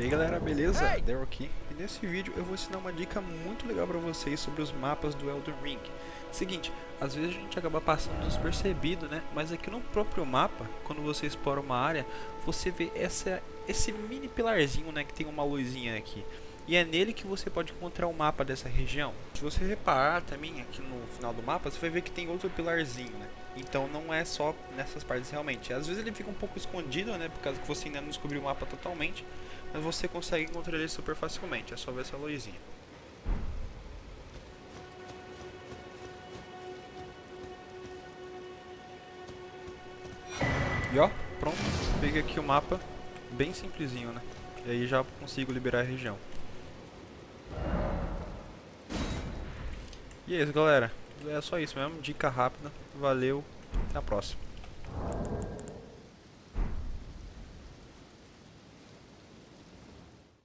E aí galera, beleza? Daryl aqui. E nesse vídeo eu vou ensinar uma dica muito legal pra vocês sobre os mapas do Elden Ring. Seguinte, às vezes a gente acaba passando despercebido, né? Mas aqui no próprio mapa, quando você explora uma área, você vê essa, esse mini pilarzinho, né? Que tem uma luzinha aqui. E é nele que você pode encontrar o mapa dessa região. Se você reparar também aqui no final do mapa, você vai ver que tem outro pilarzinho, né? Então não é só nessas partes realmente. Às vezes ele fica um pouco escondido, né? Por causa que você ainda não descobriu o mapa totalmente. Mas você consegue encontrar ele super facilmente. É só ver essa luzinha. E ó, pronto. Peguei aqui o mapa. Bem simplesinho, né? E aí já consigo liberar a região. E é isso, galera é só isso mesmo. Dica rápida. Valeu. Até a próxima.